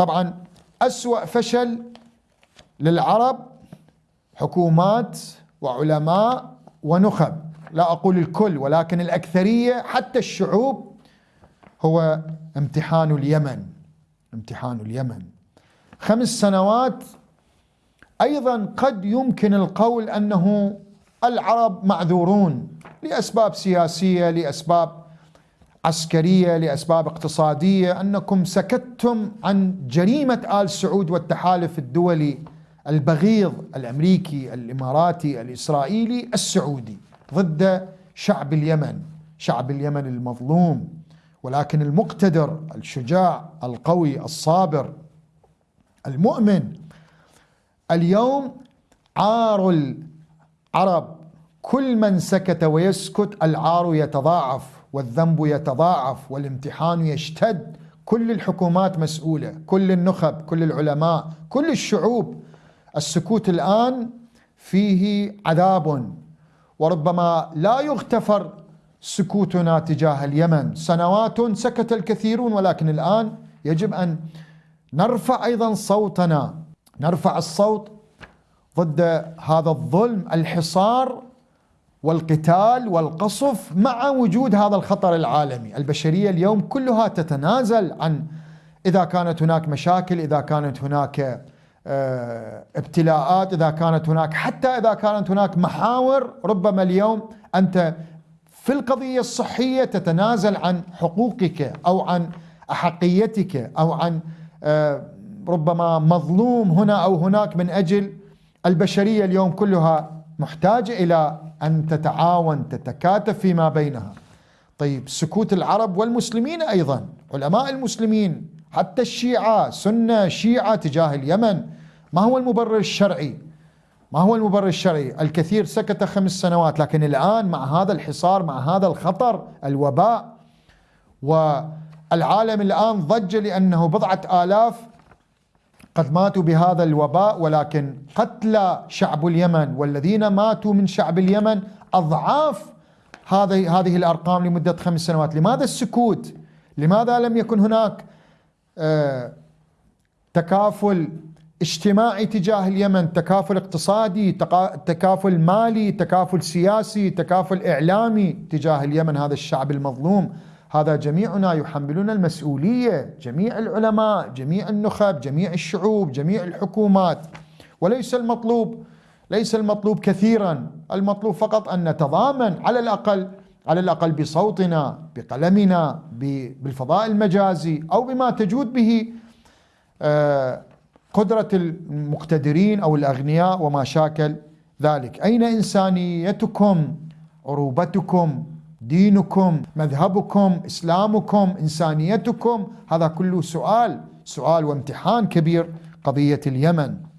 طبعا أسوأ فشل للعرب حكومات وعلماء ونخب. لا أقول الكل ولكن الأكثرية حتى الشعوب هو امتحان اليمن. امتحان اليمن. خمس سنوات أيضا قد يمكن القول أنه العرب معذورون لأسباب سياسية لأسباب عسكرية لأسباب اقتصادية أنكم سكتتم عن جريمة آل سعود والتحالف الدولي البغيض الأمريكي الإماراتي الإسرائيلي السعودي ضد شعب اليمن شعب اليمن المظلوم ولكن المقتدر الشجاع القوي الصابر المؤمن اليوم عار العرب كل من سكت ويسكت العار يتضاعف والذنب يتضاعف والامتحان يشتد. كل الحكومات مسؤولة كل النخب كل العلماء كل الشعوب. السكوت الآن فيه عذاب وربما لا يغتفر سكوتنا تجاه اليمن. سنوات سكت الكثيرون ولكن الآن يجب أن نرفع أيضا صوتنا. نرفع الصوت ضد هذا الظلم. الحصار والقتال والقصف مع وجود هذا الخطر العالمي. البشرية اليوم كلها تتنازل عن إذا كانت هناك مشاكل إذا كانت هناك آه، ابتلاءات إذا كانت هناك حتى إذا كانت هناك محاور ربما اليوم أنت في القضية الصحية تتنازل عن حقوقك أو عن أحقيتك أو عن آه، ربما مظلوم هنا أو هناك من أجل. البشرية اليوم كلها محتاجة إلى أن تتعاون تتكاتف فيما بينها. طيب سكوت العرب والمسلمين أيضا علماء المسلمين حتى الشيعة سنة شيعة تجاه اليمن ما هو المبرر الشرعي؟ ما هو المبرر الشرعي؟ الكثير سكت خمس سنوات لكن الآن مع هذا الحصار مع هذا الخطر الوباء والعالم الآن ضج لأنه بضعة آلاف قد ماتوا بهذا الوباء ولكن قتلى شعب اليمن والذين ماتوا من شعب اليمن أضعاف هذه هذه الأرقام لمدة خمس سنوات، لماذا السكوت؟ لماذا لم يكن هناك آه، تكافل اجتماعي تجاه اليمن، تكافل اقتصادي، تكافل مالي، تكافل سياسي، تكافل إعلامي تجاه اليمن هذا الشعب المظلوم؟ هذا جميعنا يحملون المسؤولية. جميع العلماء جميع النخب جميع الشعوب جميع الحكومات. وليس المطلوب ليس المطلوب كثيرا. المطلوب فقط أن نتضامن على الأقل على الأقل بصوتنا بقلمنا بالفضاء المجازي أو بما تجود به آه، قدرة المقتدرين أو الأغنياء وما شاكل ذلك. أين إنسانيتكم؟ عروبتكم؟ دينكم مذهبكم إسلامكم إنسانيتكم هذا كله سؤال سؤال وامتحان كبير قضية اليمن.